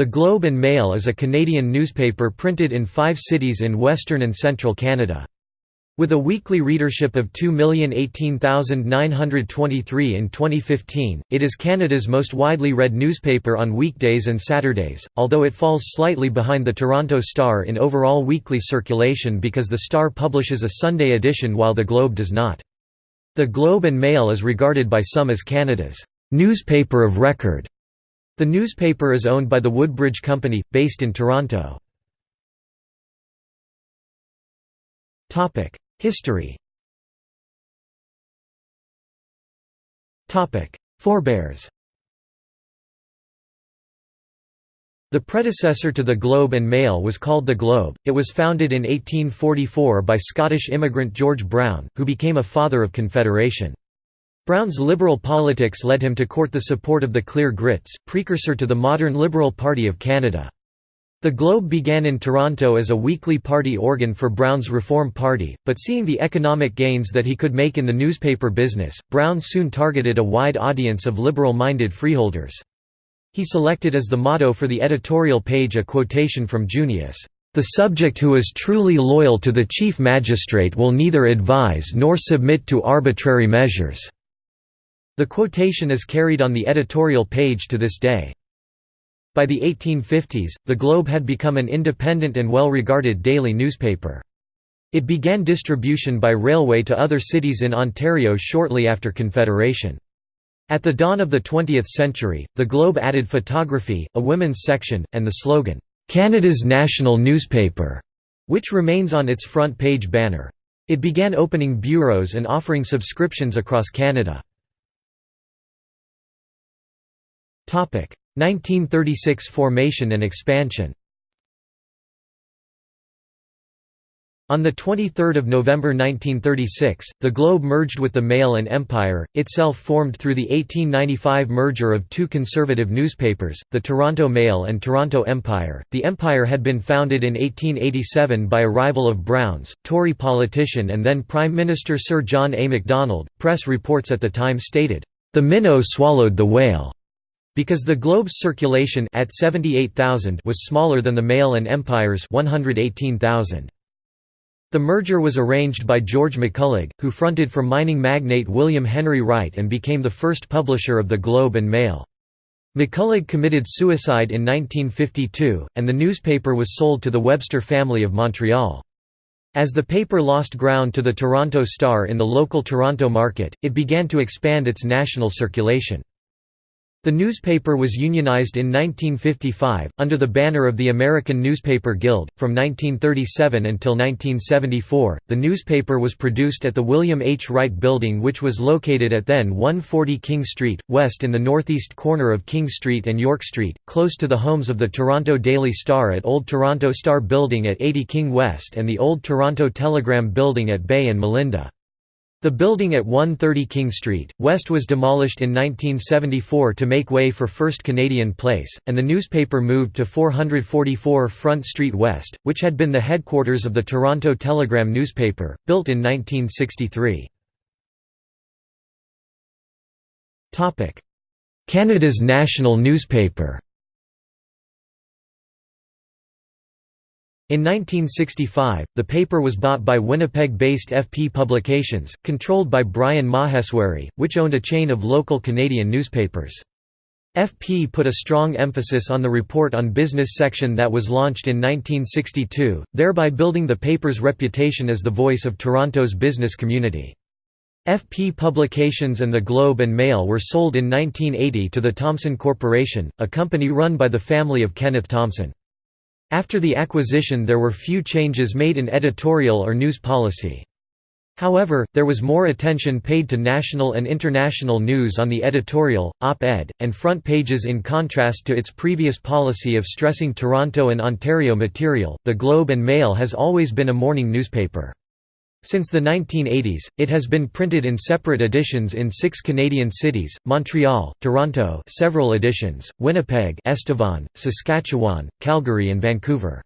The Globe and Mail is a Canadian newspaper printed in five cities in western and central Canada. With a weekly readership of 2,018,923 in 2015, it is Canada's most widely read newspaper on weekdays and Saturdays, although it falls slightly behind the Toronto Star in overall weekly circulation because the Star publishes a Sunday edition while the Globe does not. The Globe and Mail is regarded by some as Canada's newspaper of record. The newspaper is owned by the Woodbridge Company, based in Toronto. History Forebears The predecessor to the Globe and Mail was called The Globe. It was founded in 1844 by Scottish immigrant George Brown, who became a father of Confederation. Brown's liberal politics led him to court the support of the Clear Grits, precursor to the modern Liberal Party of Canada. The Globe began in Toronto as a weekly party organ for Brown's Reform Party, but seeing the economic gains that he could make in the newspaper business, Brown soon targeted a wide audience of liberal-minded freeholders. He selected as the motto for the editorial page a quotation from Junius, "...the subject who is truly loyal to the chief magistrate will neither advise nor submit to arbitrary measures." The quotation is carried on the editorial page to this day. By the 1850s, the Globe had become an independent and well-regarded daily newspaper. It began distribution by railway to other cities in Ontario shortly after Confederation. At the dawn of the 20th century, the Globe added photography, a women's section, and the slogan, "'Canada's National Newspaper", which remains on its front page banner. It began opening bureaus and offering subscriptions across Canada. 1936 formation and expansion On 23 November 1936, the Globe merged with the Mail and Empire, itself formed through the 1895 merger of two conservative newspapers, the Toronto Mail and Toronto Empire. The Empire had been founded in 1887 by a rival of Brown's, Tory politician and then Prime Minister Sir John A. Macdonald. Press reports at the time stated, The minnow swallowed the whale. Because the Globe's circulation at 78,000 was smaller than the Mail and Empire's 118,000. The merger was arranged by George McCullagh, who fronted for mining magnate William Henry Wright and became the first publisher of the Globe and Mail. McCullagh committed suicide in 1952, and the newspaper was sold to the Webster family of Montreal. As the paper lost ground to the Toronto Star in the local Toronto market, it began to expand its national circulation. The newspaper was unionized in 1955, under the banner of the American Newspaper Guild. From 1937 until 1974, the newspaper was produced at the William H. Wright Building, which was located at then 140 King Street, west in the northeast corner of King Street and York Street, close to the homes of the Toronto Daily Star at Old Toronto Star Building at 80 King West and the Old Toronto Telegram Building at Bay and Melinda. The building at 130 King Street, West was demolished in 1974 to make way for First Canadian Place, and the newspaper moved to 444 Front Street West, which had been the headquarters of the Toronto Telegram newspaper, built in 1963. Canada's national newspaper In 1965, the paper was bought by Winnipeg-based FP Publications, controlled by Brian Maheswari, which owned a chain of local Canadian newspapers. FP put a strong emphasis on the Report on Business section that was launched in 1962, thereby building the paper's reputation as the voice of Toronto's business community. FP Publications and the Globe and Mail were sold in 1980 to the Thomson Corporation, a company run by the family of Kenneth Thomson. After the acquisition there were few changes made in editorial or news policy. However, there was more attention paid to national and international news on the editorial, op-ed, and front pages in contrast to its previous policy of stressing Toronto and Ontario material. The Globe and Mail has always been a morning newspaper. Since the 1980s, it has been printed in separate editions in six Canadian cities, Montreal, Toronto several editions, Winnipeg Estevan, Saskatchewan, Calgary and Vancouver.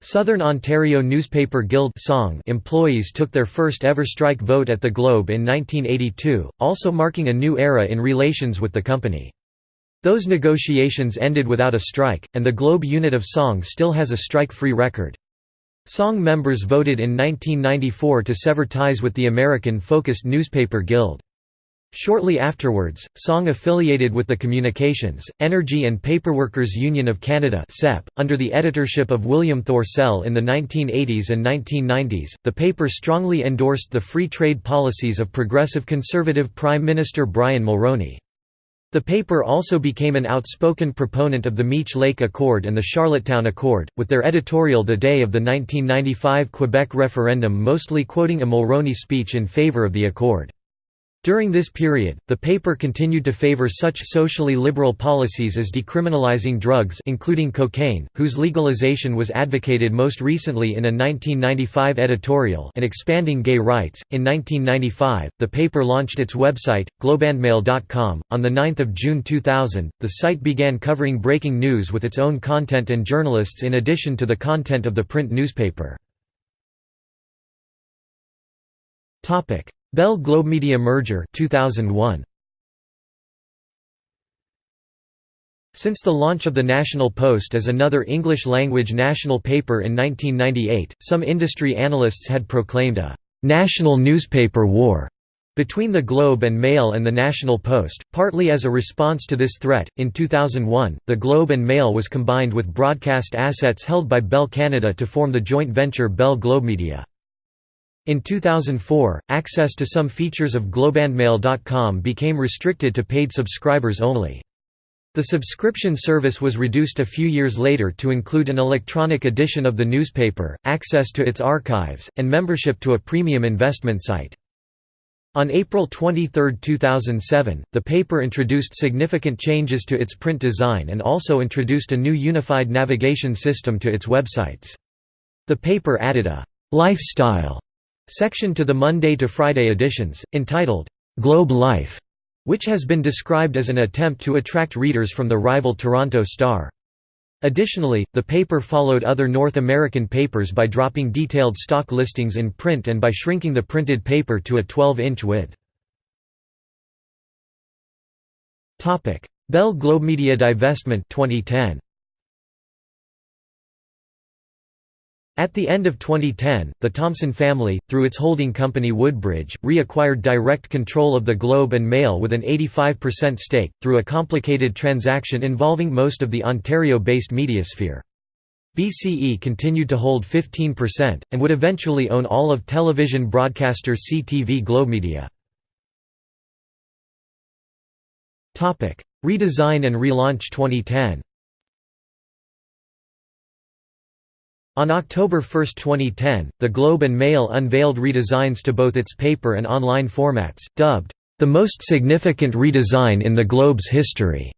Southern Ontario Newspaper Guild SONG employees took their first ever strike vote at the Globe in 1982, also marking a new era in relations with the company. Those negotiations ended without a strike, and the Globe unit of SONG still has a strike-free record. SONG members voted in 1994 to sever ties with the American-focused Newspaper Guild. Shortly afterwards, SONG affiliated with the Communications, Energy and Paperworkers Union of Canada under the editorship of William Thorsell in the 1980s and 1990s. The paper strongly endorsed the free trade policies of progressive conservative Prime Minister Brian Mulroney. The paper also became an outspoken proponent of the Meech Lake Accord and the Charlottetown Accord, with their editorial the day of the 1995 Quebec referendum mostly quoting a Mulroney speech in favour of the accord. During this period, the paper continued to favor such socially liberal policies as decriminalizing drugs including cocaine, whose legalization was advocated most recently in a 1995 editorial and expanding gay rights. In 1995, the paper launched its website, globeandmail.com. On 9 June 2000, the site began covering breaking news with its own content and journalists in addition to the content of the print newspaper. Bell Globemedia merger 2001. Since the launch of the National Post as another English-language national paper in 1998, some industry analysts had proclaimed a «national newspaper war» between the Globe and Mail and the National Post, partly as a response to this threat. In 2001, the Globe and Mail was combined with broadcast assets held by Bell Canada to form the joint venture Bell Globemedia. In 2004, access to some features of globeandmail.com became restricted to paid subscribers only. The subscription service was reduced a few years later to include an electronic edition of the newspaper, access to its archives, and membership to a premium investment site. On April 23, 2007, the paper introduced significant changes to its print design and also introduced a new unified navigation system to its websites. The paper added a «lifestyle» section to the Monday to Friday editions, entitled, "'Globe Life' which has been described as an attempt to attract readers from the rival Toronto Star. Additionally, the paper followed other North American papers by dropping detailed stock listings in print and by shrinking the printed paper to a 12-inch width. Bell Globemedia divestment 2010. At the end of 2010, the Thomson family, through its holding company Woodbridge, reacquired direct control of the Globe and Mail with an 85% stake, through a complicated transaction involving most of the Ontario-based mediasphere. BCE continued to hold 15%, and would eventually own all of television broadcaster CTV Globemedia. Redesign and relaunch 2010 On October 1, 2010, the Globe and Mail unveiled redesigns to both its paper and online formats, dubbed, "...the most significant redesign in the Globe's history",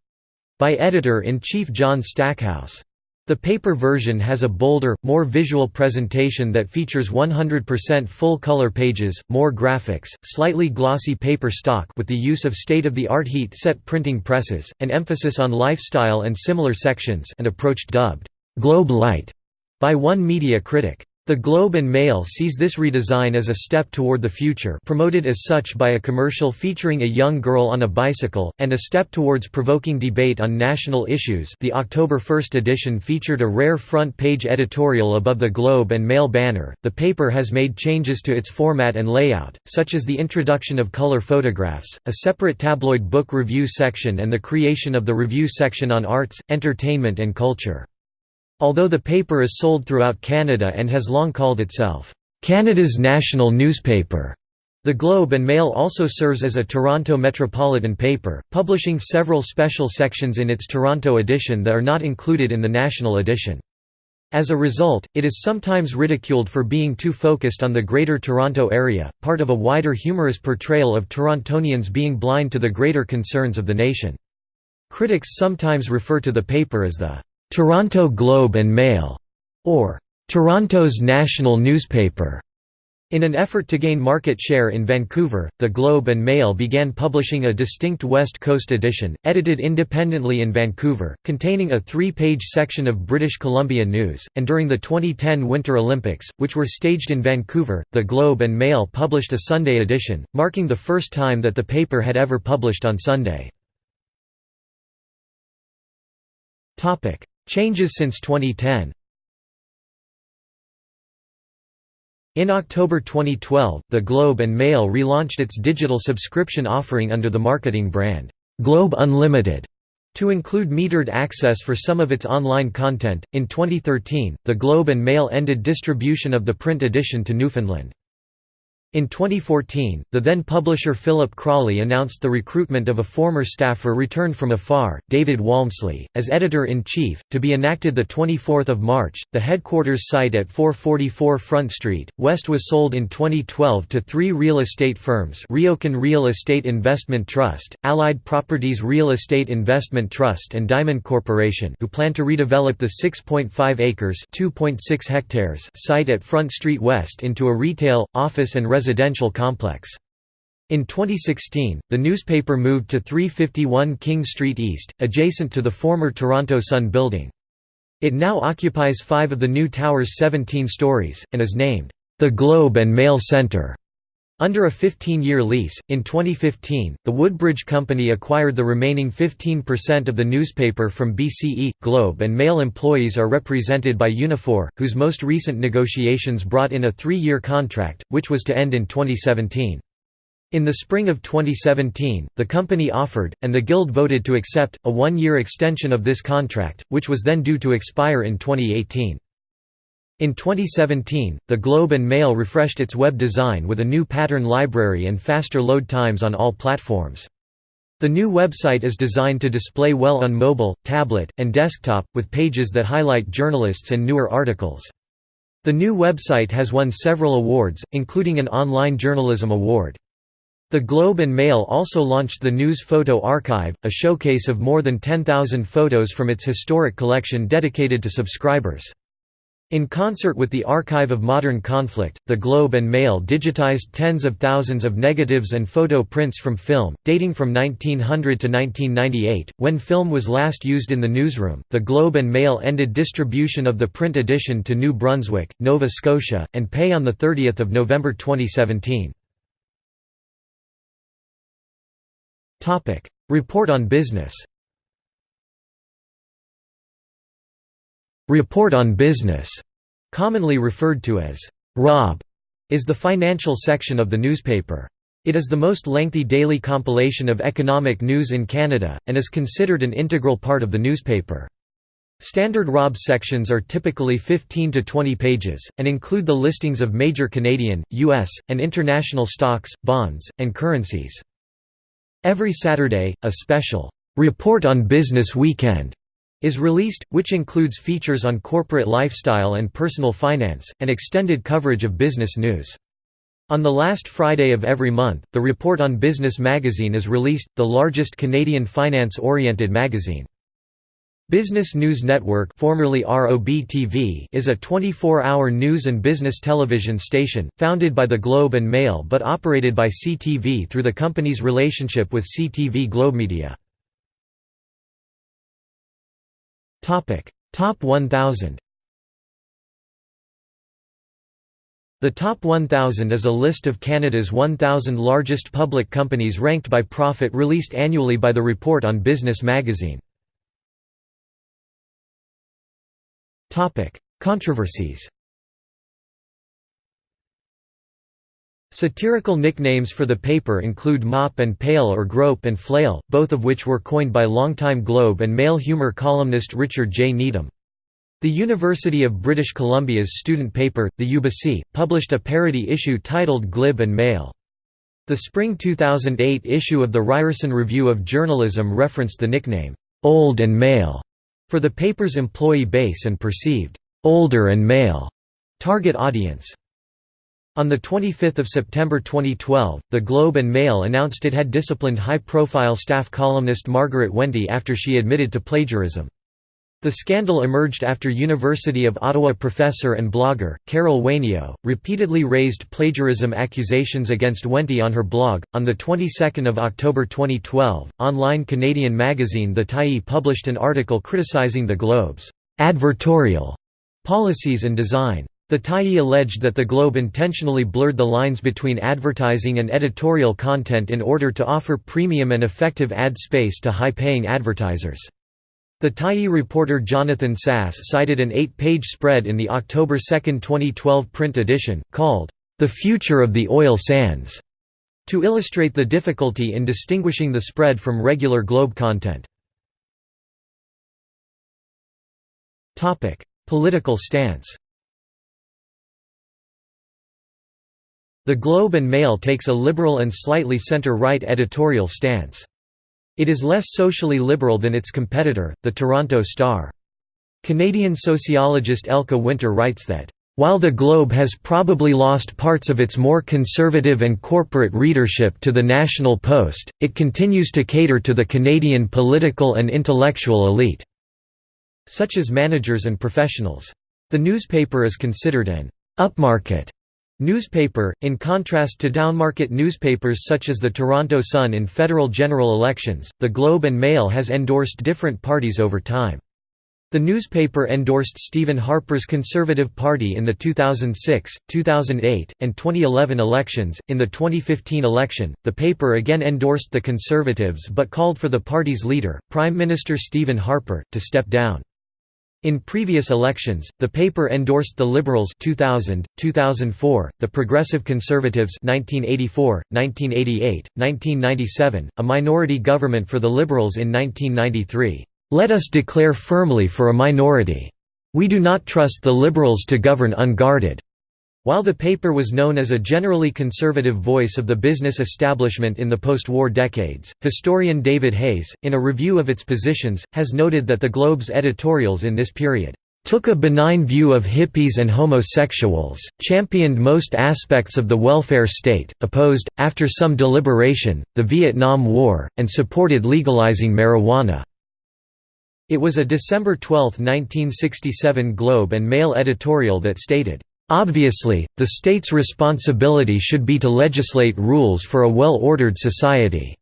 by editor-in-chief John Stackhouse. The paper version has a bolder, more visual presentation that features 100% full-color pages, more graphics, slightly glossy paper stock with the use of state-of-the-art heat-set printing presses, an emphasis on lifestyle and similar sections and approach dubbed, "'Globe Light' by one media critic. The Globe and Mail sees this redesign as a step toward the future promoted as such by a commercial featuring a young girl on a bicycle, and a step towards provoking debate on national issues the October 1 edition featured a rare front-page editorial above the Globe and Mail banner. The paper has made changes to its format and layout, such as the introduction of color photographs, a separate tabloid book review section and the creation of the review section on arts, entertainment and culture. Although the paper is sold throughout Canada and has long called itself, "...Canada's national newspaper." The Globe and Mail also serves as a Toronto metropolitan paper, publishing several special sections in its Toronto edition that are not included in the national edition. As a result, it is sometimes ridiculed for being too focused on the Greater Toronto Area, part of a wider humorous portrayal of Torontonians being blind to the greater concerns of the nation. Critics sometimes refer to the paper as the Toronto Globe and Mail, or Toronto's national newspaper. In an effort to gain market share in Vancouver, the Globe and Mail began publishing a distinct West Coast edition, edited independently in Vancouver, containing a three-page section of British Columbia news, and during the 2010 Winter Olympics, which were staged in Vancouver, the Globe and Mail published a Sunday edition, marking the first time that the paper had ever published on Sunday. Changes since 2010 In October 2012, the Globe and Mail relaunched its digital subscription offering under the marketing brand, Globe Unlimited, to include metered access for some of its online content. In 2013, the Globe and Mail ended distribution of the print edition to Newfoundland. In 2014, the then publisher Philip Crawley announced the recruitment of a former staffer returned from afar, David Walmsley, as editor-in-chief, to be enacted 24 March. The headquarters site at 444 Front Street, West was sold in 2012 to three real estate firms Riocan Real Estate Investment Trust, Allied Properties Real Estate Investment Trust and Diamond Corporation who plan to redevelop the 6.5 acres hectares site at Front Street West into a retail, office and residential complex. In 2016, the newspaper moved to 351 King Street East, adjacent to the former Toronto Sun building. It now occupies five of the new tower's 17 stories, and is named, "...the Globe and Mail Centre." Under a 15-year lease, in 2015, the Woodbridge Company acquired the remaining 15% of the newspaper from BCE. Globe and Mail employees are represented by Unifor, whose most recent negotiations brought in a three-year contract, which was to end in 2017. In the spring of 2017, the company offered, and the Guild voted to accept, a one-year extension of this contract, which was then due to expire in 2018. In 2017, the Globe and Mail refreshed its web design with a new pattern library and faster load times on all platforms. The new website is designed to display well on mobile, tablet, and desktop, with pages that highlight journalists and newer articles. The new website has won several awards, including an Online Journalism Award. The Globe and Mail also launched the News Photo Archive, a showcase of more than 10,000 photos from its historic collection dedicated to subscribers. In concert with the Archive of Modern Conflict, the Globe and Mail digitized tens of thousands of negatives and photo prints from film, dating from 1900 to 1998, when film was last used in the newsroom. The Globe and Mail ended distribution of the print edition to New Brunswick, Nova Scotia, and Pay on 30 November 2017. Report on business Report on Business, commonly referred to as ROB, is the financial section of the newspaper. It is the most lengthy daily compilation of economic news in Canada, and is considered an integral part of the newspaper. Standard ROB sections are typically 15 to 20 pages, and include the listings of major Canadian, U.S., and international stocks, bonds, and currencies. Every Saturday, a special, "'Report on Business Weekend' is released, which includes features on corporate lifestyle and personal finance, and extended coverage of business news. On the last Friday of every month, the Report on Business magazine is released, the largest Canadian finance-oriented magazine. Business News Network formerly ROB-TV is a 24-hour news and business television station, founded by the Globe and Mail but operated by CTV through the company's relationship with CTV Globemedia. Topic: Top 1000. The Top 1000 is a list of Canada's 1000 largest public companies ranked by profit released annually by the Report on Business magazine. Topic: Controversies. Satirical nicknames for the paper include Mop and Pail or Grope and Flail, both of which were coined by longtime Globe and Mail humour columnist Richard J. Needham. The University of British Columbia's student paper, the Ubyssey, published a parody issue titled Glib and Mail. The spring 2008 issue of the Ryerson Review of Journalism referenced the nickname, "'Old and Mail' for the paper's employee base and perceived, "'older and male' target audience. On 25 September 2012, the Globe and Mail announced it had disciplined high-profile staff columnist Margaret Wente after she admitted to plagiarism. The scandal emerged after University of Ottawa professor and blogger, Carol Wainio, repeatedly raised plagiarism accusations against Wente on her blog. On the 22nd of October 2012, online Canadian magazine The Tyee published an article criticizing the Globe's advertorial policies and design. The Tyee alleged that the Globe intentionally blurred the lines between advertising and editorial content in order to offer premium and effective ad space to high-paying advertisers. The Tyee reporter Jonathan Sas cited an eight-page spread in the October 2, 2012 print edition, called, "'The Future of the Oil Sands' to illustrate the difficulty in distinguishing the spread from regular Globe content. Political stance The Globe and Mail takes a liberal and slightly centre-right editorial stance. It is less socially liberal than its competitor, the Toronto Star. Canadian sociologist Elke Winter writes that, "...while the Globe has probably lost parts of its more conservative and corporate readership to the National Post, it continues to cater to the Canadian political and intellectual elite." such as managers and professionals. The newspaper is considered an upmarket newspaper, in contrast to downmarket newspapers such as the Toronto Sun in federal general elections. The Globe and Mail has endorsed different parties over time. The newspaper endorsed Stephen Harper's Conservative Party in the 2006, 2008, and 2011 elections. In the 2015 election, the paper again endorsed the Conservatives but called for the party's leader, Prime Minister Stephen Harper, to step down. In previous elections, the paper endorsed the Liberals 2000, 2004, the Progressive Conservatives 1984, 1988, 1997, a minority government for the Liberals in 1993. Let us declare firmly for a minority. We do not trust the Liberals to govern unguarded. While the paper was known as a generally conservative voice of the business establishment in the post-war decades, historian David Hayes, in a review of its positions, has noted that the Globe's editorials in this period took a benign view of hippies and homosexuals, championed most aspects of the welfare state, opposed, after some deliberation, the Vietnam War, and supported legalizing marijuana. It was a December 12, 1967 Globe and Mail editorial that stated, Obviously, the state's responsibility should be to legislate rules for a well-ordered society.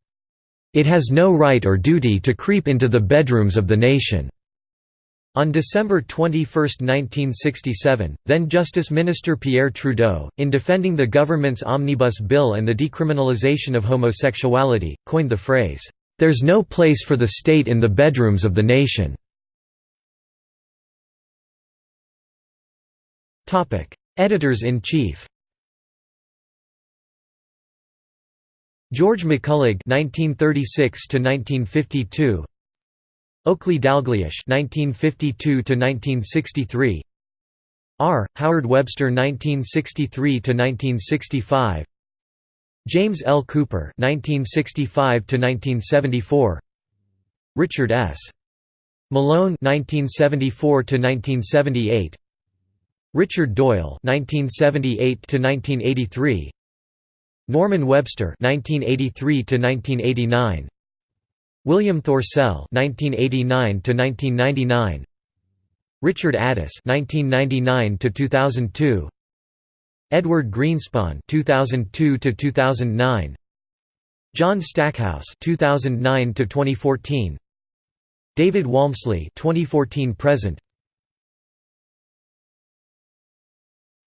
It has no right or duty to creep into the bedrooms of the nation." On December 21, 1967, then-Justice Minister Pierre Trudeau, in defending the government's omnibus bill and the decriminalization of homosexuality, coined the phrase, "'There's no place for the state in the bedrooms of the nation'". Editors-in-chief George McCullagh (1936–1952), Oakley Dalgleish (1952–1963), R. Howard Webster (1963–1965), James L. Cooper (1965–1974), Richard S. Malone (1974–1978). Richard Doyle (1978–1983), Norman Webster (1983–1989), William Thorsell (1989–1999), Richard Addis (1999–2002), Edward Greenspon (2002–2009), John Stackhouse (2009–2014), David Walmsley (2014–present).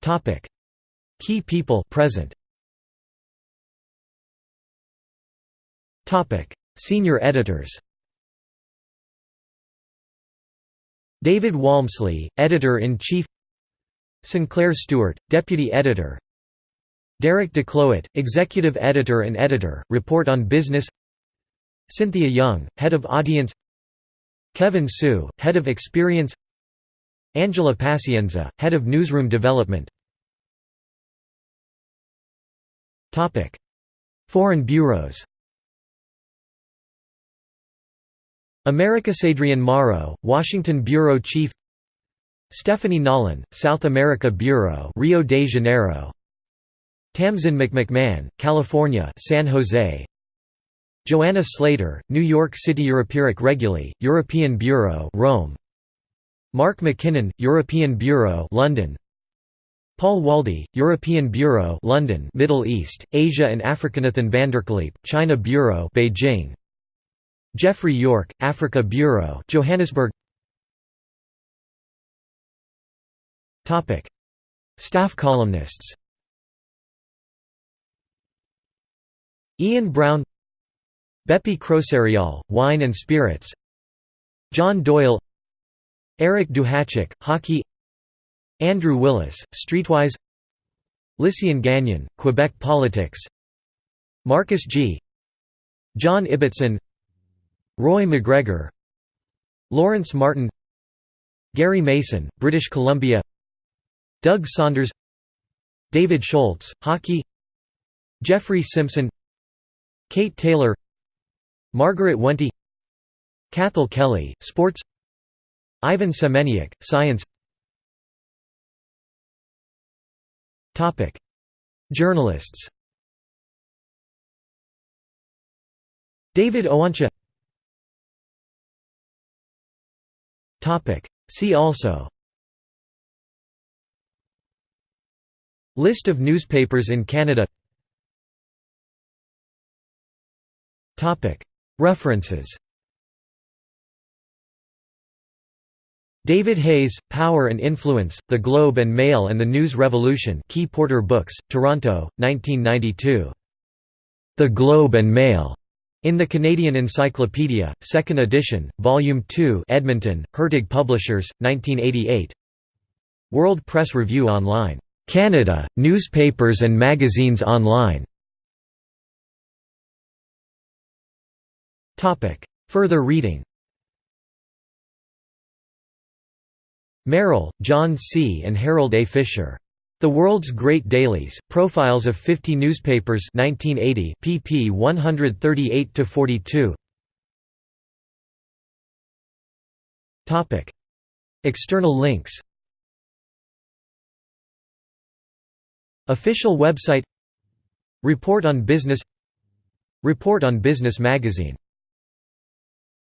Topic: Key people present. Topic: Senior editors. David Walmsley, editor-in-chief. Sinclair Stewart, deputy editor. Derek DeCloet, executive editor and editor, Report on Business. Cynthia Young, head of audience. Kevin Sue, head of experience. Angela Pacienza, Head of Newsroom Development. Foreign bureaus. Americasadrian Morrow, Washington Bureau Chief. Stephanie Nolen, South America Bureau Rio de Janeiro. Tamsin McMahon, California San Jose. Joanna Slater, New York City Europeric Reguly, European Bureau Rome Mark McKinnon, European Bureau London. Paul Waldie, European Bureau London Middle East, Asia and Africanathan VanderKlippe, China Bureau Beijing. Geoffrey York, Africa Bureau Johannesburg. Topic. Staff columnists. Ian Brown Beppi Crosariol, Wine and Spirits. John Doyle Eric Duhatschek, hockey. Andrew Willis, Streetwise. Lysiane Gagnon, Quebec politics. Marcus Gee John Ibbotson. Roy MacGregor. Lawrence Martin. Gary Mason, British Columbia. Doug Saunders. David Shoalts, hockey. Jeffrey Simpson. Kate Taylor. Margaret Wente Cathal Kelly, sports Ivan Semeniuk, science. Journalists. David Owancha. See also. List of newspapers in Canada. References David Hayes, Power and Influence, The Globe and Mail and the News Revolution Key Porter Books, Toronto, 1992. The Globe and Mail, in the Canadian Encyclopedia, 2nd edition, Volume 2 Edmonton, Hurtig Publishers, 1988 World Press Review Online. Canada, Newspapers and Magazines Online. Further reading Merrill, John C. and Harold A. Fisher. The World's Great Dailies, Profiles of 50 Newspapers 1980, pp 138–42 External links Official website Report on Business Report on Business magazine